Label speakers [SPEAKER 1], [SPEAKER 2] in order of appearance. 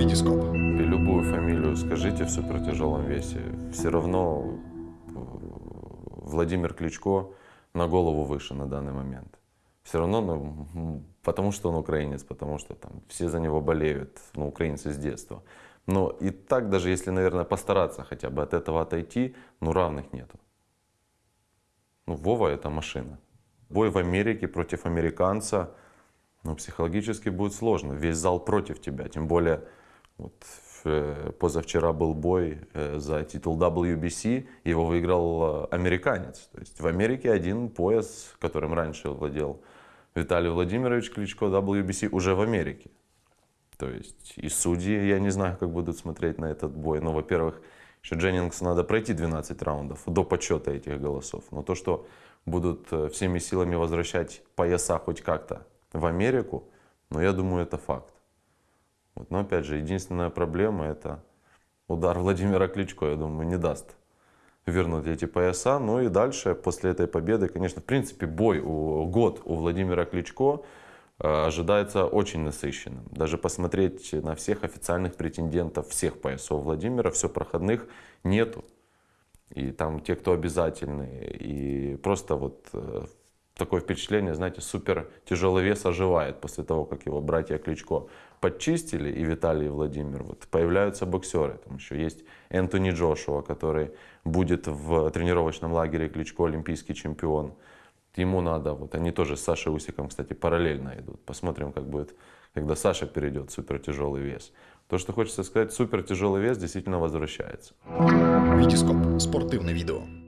[SPEAKER 1] Витископ.
[SPEAKER 2] Любую фамилию скажите в супертяжелом весе, все равно э, Владимир Кличко на голову выше на данный момент. Все равно, ну, потому что он украинец, потому что там все за него болеют, ну, украинцы с детства. Но и так, даже если, наверное, постараться хотя бы от этого отойти, ну, равных нету. Ну, Вова это машина. Бой в Америке против американца, ну, психологически будет сложно. Весь зал против тебя. Тем более, вот, э, позавчера был бой э, за титул WBC, его выиграл э, американец. То есть в Америке один пояс, которым раньше владел Виталий Владимирович Кличко, WBC, уже в Америке. То есть и судьи, я не знаю, как будут смотреть на этот бой. Но, во-первых, еще Дженнингсу надо пройти 12 раундов до подсчета этих голосов. Но то, что будут всеми силами возвращать пояса хоть как-то в Америку, ну, я думаю, это факт. Вот. Но, опять же, единственная проблема – это удар Владимира Кличко, я думаю, не даст вернуть эти пояса. Ну и дальше, после этой победы, конечно, в принципе, бой, у, год у Владимира Кличко э, ожидается очень насыщенным. Даже посмотреть на всех официальных претендентов всех поясов Владимира, все проходных нету. И там те, кто обязательные. И просто вот э, такое впечатление, знаете, супер тяжелый вес оживает после того, как его братья Кличко подчистили, и Виталий и Владимир, вот появляются боксеры. Там еще есть Энтони Джошуа, который будет в тренировочном лагере Кличко, олимпийский чемпион. Ему надо, вот они тоже с Сашей Усиком, кстати, параллельно идут. Посмотрим, как будет, когда Саша перейдет в супертяжелый вес. То, что хочется сказать, супертяжелый вес действительно возвращается.
[SPEAKER 1] Витископ. Спортивне відео.